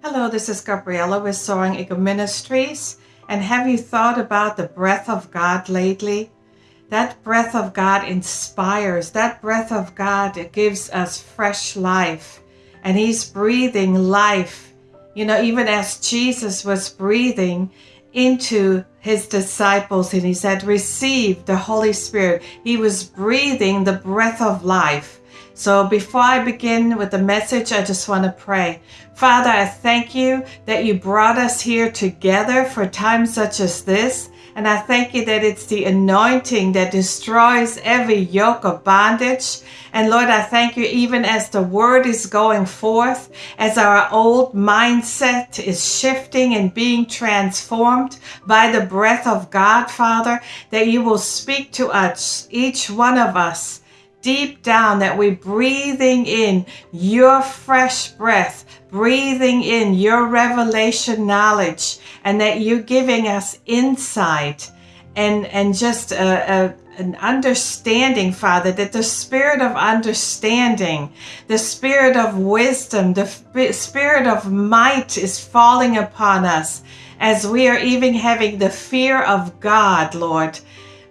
Hello, this is Gabriella with Soaring Eagle Ministries. And have you thought about the breath of God lately? That breath of God inspires. That breath of God gives us fresh life. And He's breathing life. You know, even as Jesus was breathing into His disciples and He said, Receive the Holy Spirit. He was breathing the breath of life. So before I begin with the message, I just want to pray. Father, I thank you that you brought us here together for times such as this. And I thank you that it's the anointing that destroys every yoke of bondage. And Lord, I thank you even as the word is going forth, as our old mindset is shifting and being transformed by the breath of God, Father, that you will speak to us, each one of us deep down that we're breathing in your fresh breath, breathing in your revelation knowledge, and that you're giving us insight and, and just a, a an understanding, Father, that the spirit of understanding, the spirit of wisdom, the spirit of might is falling upon us as we are even having the fear of God, Lord.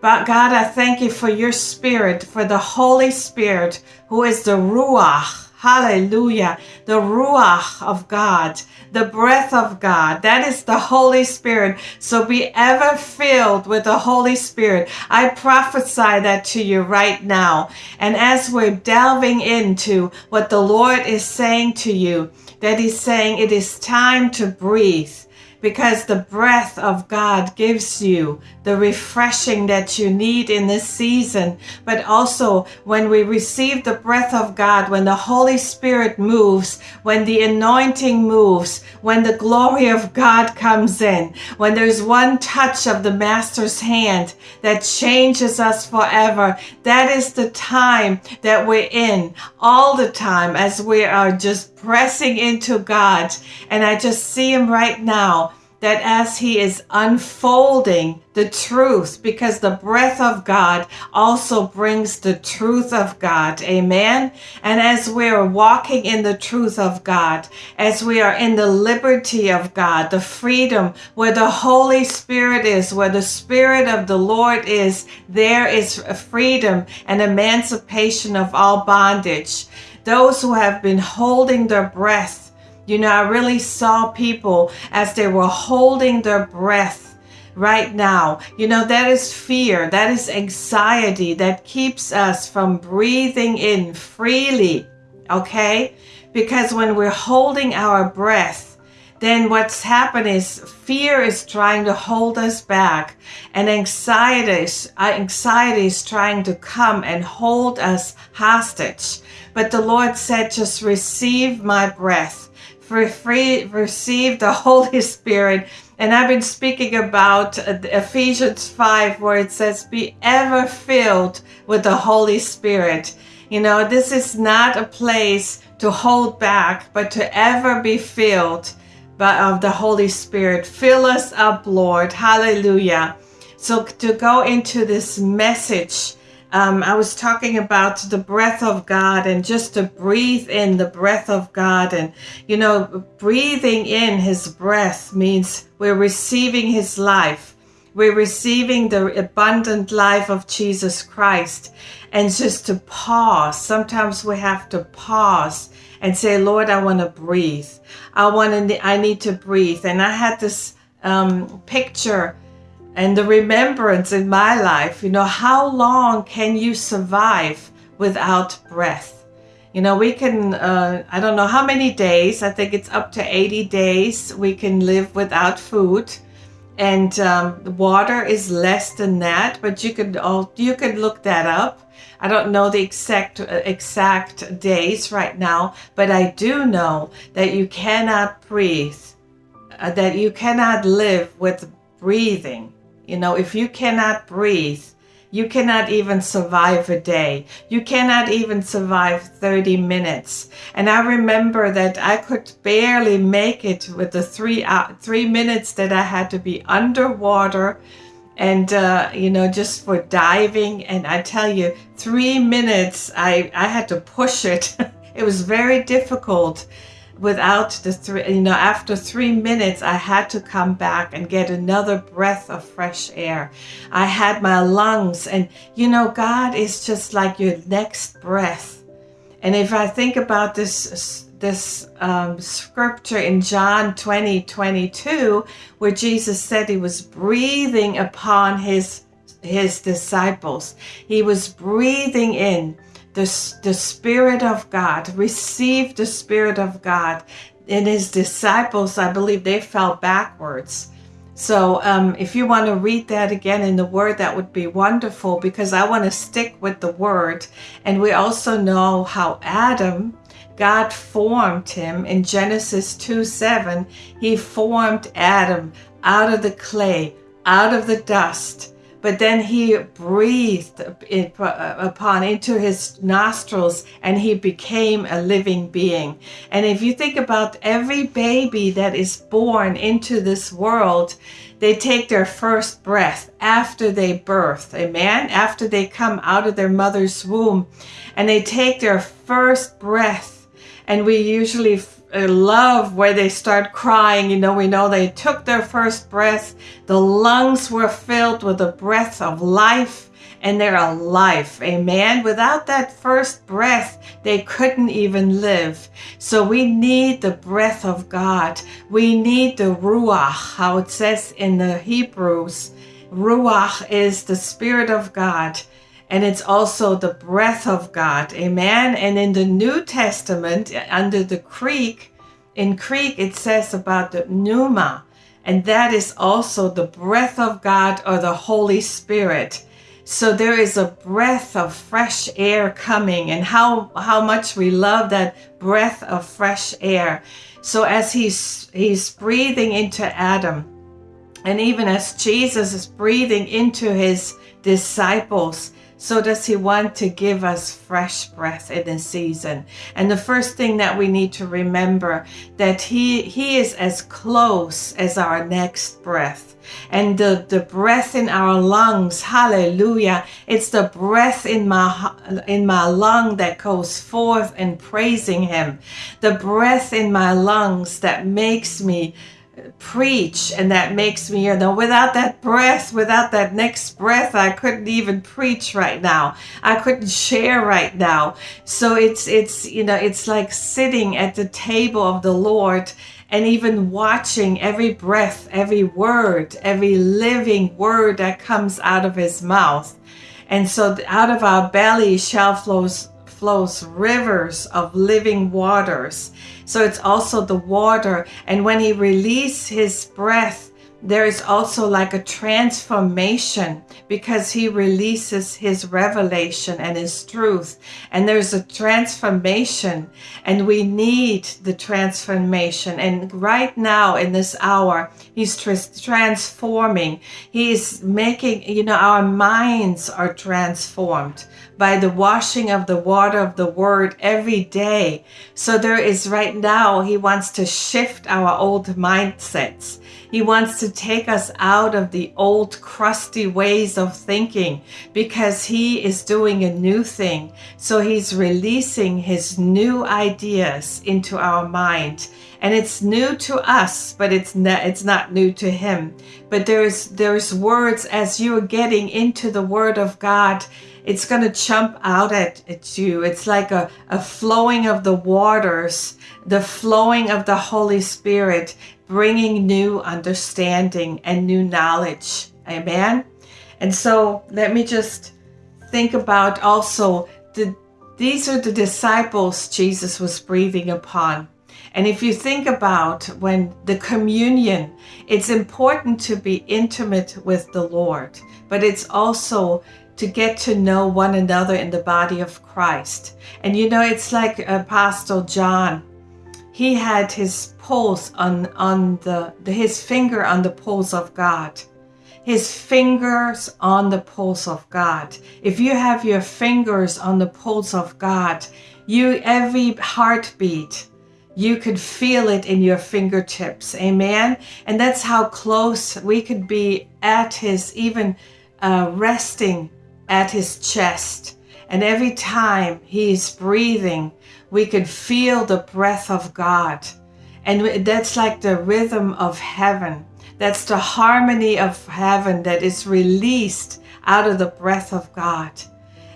But God, I thank you for your spirit, for the Holy Spirit, who is the Ruach. Hallelujah. The Ruach of God, the breath of God. That is the Holy Spirit. So be ever filled with the Holy Spirit. I prophesy that to you right now. And as we're delving into what the Lord is saying to you, that He's saying it is time to breathe because the breath of God gives you the refreshing that you need in this season. But also, when we receive the breath of God, when the Holy Spirit moves, when the anointing moves, when the glory of God comes in, when there's one touch of the Master's hand that changes us forever, that is the time that we're in all the time as we are just pressing into God. And I just see Him right now that as he is unfolding the truth, because the breath of God also brings the truth of God. Amen. And as we are walking in the truth of God, as we are in the liberty of God, the freedom where the Holy Spirit is, where the Spirit of the Lord is, there is a freedom and emancipation of all bondage. Those who have been holding their breath you know, I really saw people as they were holding their breath right now. You know, that is fear, that is anxiety that keeps us from breathing in freely, okay? Because when we're holding our breath, then what's happened is fear is trying to hold us back and anxiety is, uh, anxiety is trying to come and hold us hostage. But the Lord said, just receive my breath receive the Holy Spirit. And I've been speaking about uh, Ephesians 5, where it says, Be ever filled with the Holy Spirit. You know, this is not a place to hold back, but to ever be filled by, of the Holy Spirit. Fill us up, Lord. Hallelujah. So to go into this message, um, I was talking about the breath of God and just to breathe in the breath of God. And, you know, breathing in his breath means we're receiving his life. We're receiving the abundant life of Jesus Christ. And just to pause, sometimes we have to pause and say, Lord, I want to breathe. I want to, I need to breathe. And I had this um, picture and the remembrance in my life, you know, how long can you survive without breath? You know, we can, uh, I don't know how many days, I think it's up to 80 days we can live without food. And um, water is less than that, but you could all, you could look that up. I don't know the exact uh, exact days right now, but I do know that you cannot breathe, uh, that you cannot live with breathing you know, if you cannot breathe, you cannot even survive a day. You cannot even survive 30 minutes. And I remember that I could barely make it with the three uh, three minutes that I had to be underwater and uh, you know just for diving and i tell you three minutes i i had to push it it was very difficult without the three, you know, after three minutes, I had to come back and get another breath of fresh air. I had my lungs, and you know, God is just like your next breath. And if I think about this, this um, scripture in John 20 22, where Jesus said he was breathing upon his his disciples, he was breathing in the, the Spirit of God, received the Spirit of God. And his disciples, I believe, they fell backwards. So um, if you want to read that again in the Word, that would be wonderful because I want to stick with the Word. And we also know how Adam, God formed him in Genesis 2 7. He formed Adam out of the clay, out of the dust but then he breathed it uh, upon into his nostrils and he became a living being. And if you think about every baby that is born into this world, they take their first breath after they birth, amen? After they come out of their mother's womb and they take their first breath. And we usually Uh, love where they start crying. You know, we know they took their first breath. The lungs were filled with the breath of life and they're alive. Amen. Without that first breath, they couldn't even live. So we need the breath of God. We need the Ruach, how it says in the Hebrews. Ruach is the Spirit of God and it's also the breath of God. Amen. And in the New Testament, under the creek, in Greek, it says about the pneuma, and that is also the breath of God or the Holy Spirit. So there is a breath of fresh air coming, and how how much we love that breath of fresh air. So as he's he's breathing into Adam, and even as Jesus is breathing into his disciples, so does he want to give us fresh breath in this season. And the first thing that we need to remember that he he is as close as our next breath. And the, the breath in our lungs, hallelujah. It's the breath in my in my lung that goes forth and praising him. The breath in my lungs that makes me preach and that makes me you know without that breath without that next breath i couldn't even preach right now. I couldn't share right now. So it's it's you know it's like sitting at the table of the lord and even watching every breath every word every living word that comes out of his mouth. And so out of our belly shall flows flows rivers of living waters. So it's also the water. And when he released his breath, there is also like a transformation because he releases his revelation and his truth. And there's a transformation, and we need the transformation. And right now, in this hour, he's transforming. He's making, you know, our minds are transformed by the washing of the water of the word every day. So there is right now, he wants to shift our old mindsets. He wants to take us out of the old crusty ways of thinking because He is doing a new thing. So He's releasing His new ideas into our mind. And it's new to us, but it's not, it's not new to Him. But there's, there's words as you're getting into the Word of God it's going to jump out at, at you. It's like a, a flowing of the waters, the flowing of the Holy Spirit bringing new understanding and new knowledge. Amen. And so let me just think about also the these are the disciples Jesus was breathing upon. And if you think about when the communion, it's important to be intimate with the Lord, but it's also to get to know one another in the body of Christ. And you know, it's like Apostle John he had his pulse on on the, his finger on the pulse of God his fingers on the pulse of God. If you have your fingers on the pulse of God, you every heartbeat, you could feel it in your fingertips. Amen. And that's how close we could be at his, even uh, resting at his chest And every time he's breathing, we could feel the breath of God. And that's like the rhythm of heaven. That's the harmony of heaven that is released out of the breath of God.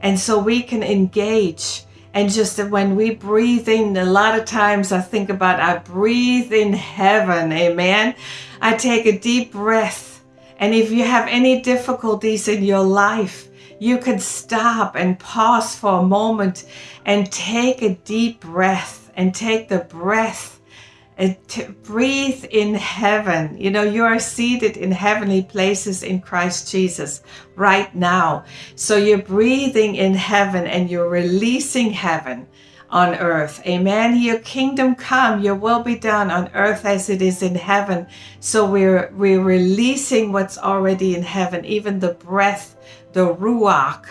And so we can engage. And just when we breathe in, a lot of times I think about I breathe in heaven. Amen. I take a deep breath. And if you have any difficulties in your life, you can stop and pause for a moment and take a deep breath and take the breath uh, to breathe in heaven. You know, you are seated in heavenly places in Christ Jesus right now. So you're breathing in heaven and you're releasing heaven on earth. Amen. Your kingdom come, your will be done on earth as it is in heaven. So we're we're releasing what's already in heaven, even the breath, the ruach,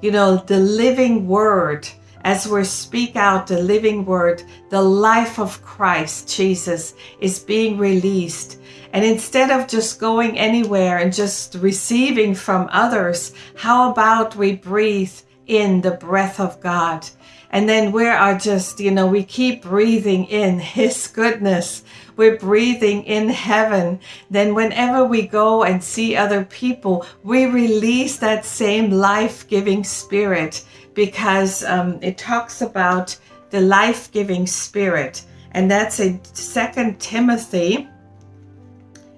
you know, the living word as we speak out the living word, the life of Christ Jesus is being released. And instead of just going anywhere and just receiving from others, how about we breathe in the breath of God? And then we are just, you know, we keep breathing in His goodness. We're breathing in heaven. Then, whenever we go and see other people, we release that same life giving spirit because um, it talks about the life-giving spirit. And that's in second timothy.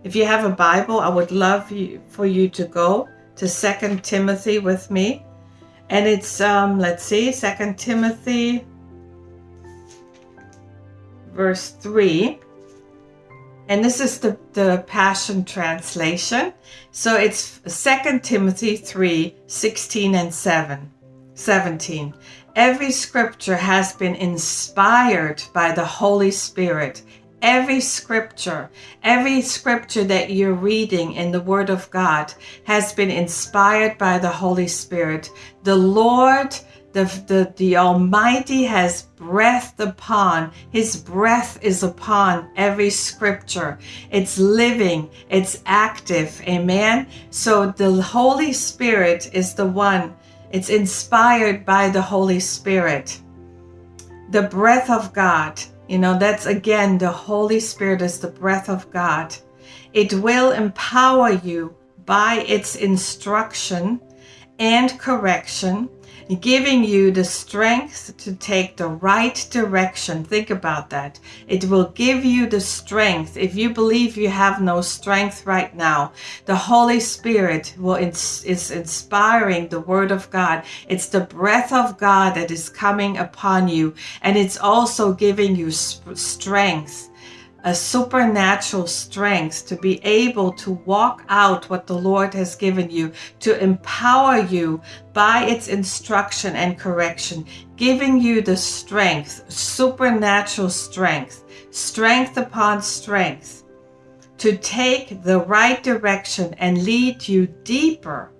If you have a bible i would love you, for you to go to second timothy with me. And it's um, let's see second timothy verse 3 and this is the, the passion translation so it's second timothy 3 16 and 7 17. Every scripture has been inspired by the Holy Spirit. Every scripture, every scripture that you're reading in the Word of God has been inspired by the Holy Spirit. The Lord, the, the, the Almighty has breathed upon, His breath is upon every scripture. It's living, it's active. Amen. So the Holy Spirit is the one it's inspired by the Holy Spirit. The breath of God, you know, that's again, the Holy Spirit is the breath of God. It will empower you by its instruction and correction giving you the strength to take the right direction. Think about that. It will give you the strength. If you believe you have no strength right now, the Holy Spirit will ins- is inspiring the Word of God. It's the breath of God that is coming upon you, and it's also giving you strength a supernatural strength to be able to walk out what the Lord has given you, to empower you by its instruction and correction, giving you the strength, supernatural strength, strength upon strength, to take the right direction and lead you deeper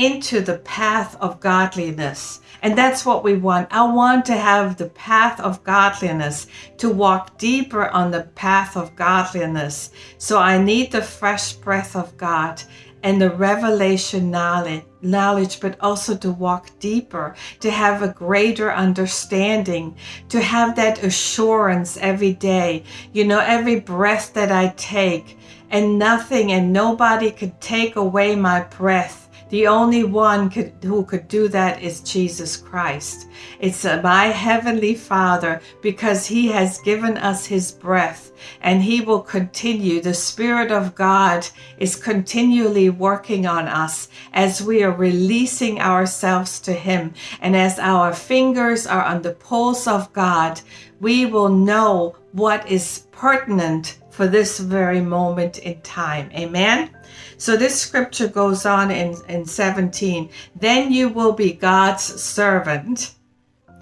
into the path of godliness. And that's what we want. I want to have the path of godliness, to walk deeper on the path of godliness. So I need the fresh breath of God and the revelation knowledge, knowledge, but also to walk deeper, to have a greater understanding, to have that assurance every day. You know, every breath that I take, and nothing and nobody could take away my breath the only one could, who could do that is Jesus Christ. It's my Heavenly Father because He has given us His breath and He will continue. The Spirit of God is continually working on us as we are releasing ourselves to Him. And as our fingers are on the pulse of God, we will know what is pertinent for this very moment in time. Amen. So this scripture goes on in, in 17. Then you will be God's servant,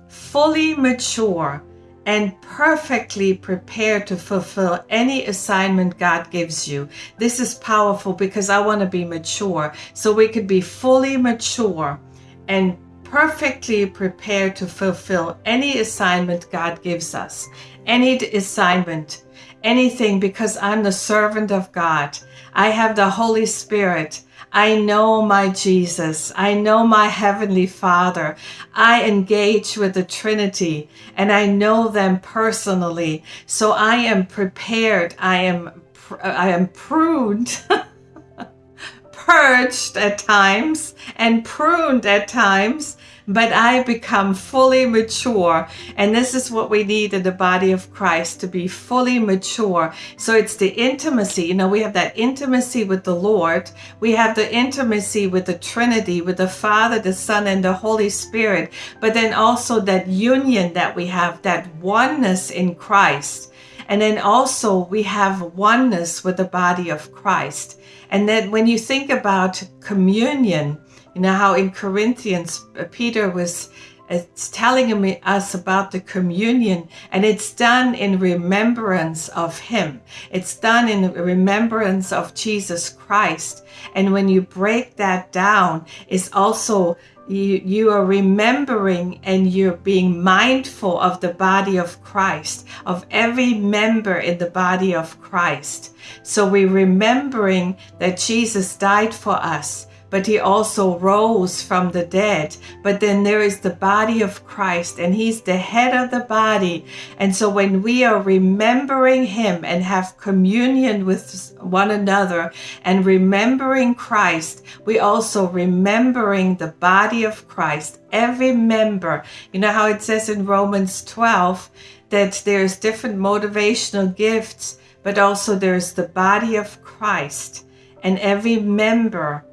fully mature and perfectly prepared to fulfill any assignment God gives you. This is powerful because I want to be mature. So we could be fully mature and perfectly prepared to fulfill any assignment God gives us, any assignment, anything, because I'm the servant of God. I have the Holy Spirit. I know my Jesus. I know my Heavenly Father. I engage with the Trinity and I know them personally. So I am prepared. I am, I am pruned. purged at times and pruned at times but I become fully mature. And this is what we need in the body of Christ to be fully mature. So it's the intimacy. You know, we have that intimacy with the Lord, we have the intimacy with the Trinity, with the Father, the Son, and the Holy Spirit, but then also that union that we have, that oneness in Christ. And then also we have oneness with the body of Christ. And then when you think about communion, you know how in Corinthians, uh, Peter was it's telling us about the communion and it's done in remembrance of him. It's done in remembrance of jesus christ. And when you break that down it's also you, you are remembering and you're being mindful of the body of Christ, of every member in the body of Christ. So we're remembering that Jesus died for us but he also rose from the dead. But then there is the body of Christ, and he's the head of the body. And so when we are remembering him and have communion with one another and remembering Christ, we also remembering the body of Christ, every member. You know how it says in Romans 12 that there's different motivational gifts, but also there's the body of Christ. And every member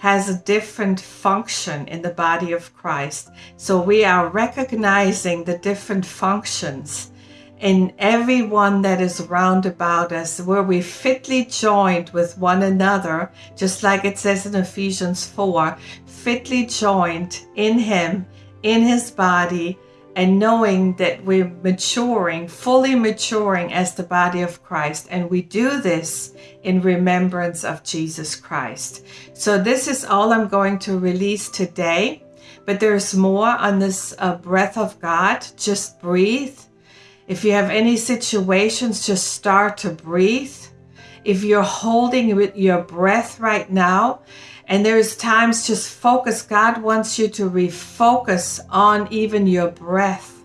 has a different function in the body of Christ. So we are recognizing the different functions in everyone that is round about us, where we fitly joined with one another, just like it says in Ephesians 4 fitly joined in Him, in His body and knowing that we're maturing, fully maturing as the body of Christ. And we do this in remembrance of Jesus Christ. So, this is all I'm going to release today. But there's more on this uh, breath of God. Just breathe. If you have any situations, just start to breathe. If you're holding with your breath right now, and there's times just focus. God wants you to refocus on even your breath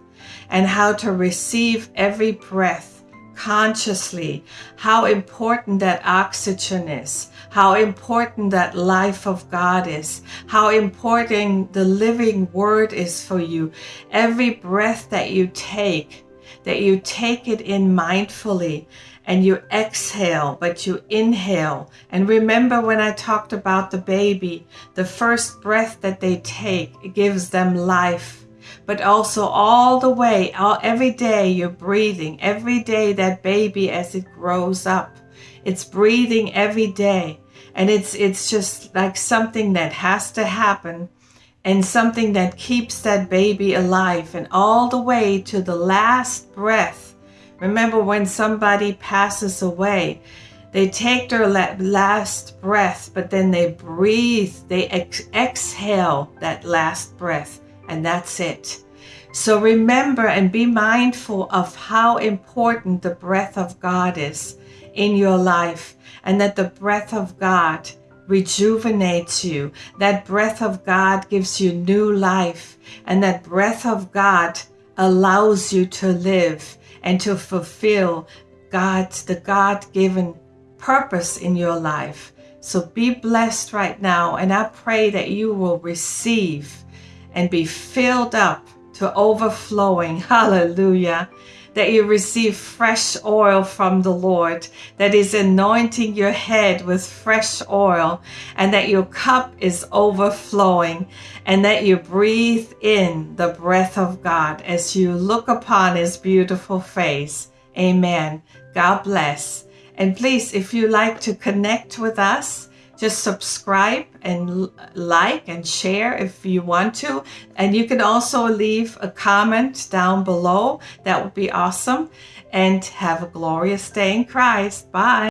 and how to receive every breath consciously. How important that oxygen is. How important that life of God is. How important the living word is for you. Every breath that you take, that you take it in mindfully and you exhale, but you inhale. And remember when I talked about the baby, the first breath that they take gives them life. But also all the way, all, every day you're breathing. Every day that baby as it grows up, it's breathing every day. And it's it's just like something that has to happen and something that keeps that baby alive and all the way to the last breath Remember when somebody passes away, they take their last breath, but then they breathe, they ex- exhale that last breath, and that's it. So remember and be mindful of how important the breath of God is in your life, and that the breath of God rejuvenates you. That breath of God gives you new life, and that breath of God allows you to live and to fulfill God's the God-given purpose in your life. So be blessed right now and I pray that you will receive and be filled up to overflowing. Hallelujah that you receive fresh oil from the Lord, that is anointing your head with fresh oil, and that your cup is overflowing, and that you breathe in the breath of God as you look upon His beautiful face. Amen. God bless. And please, if you like to connect with us, just subscribe and like and share if you want to. And you can also leave a comment down below. That would be awesome. And have a glorious day in Christ. Bye.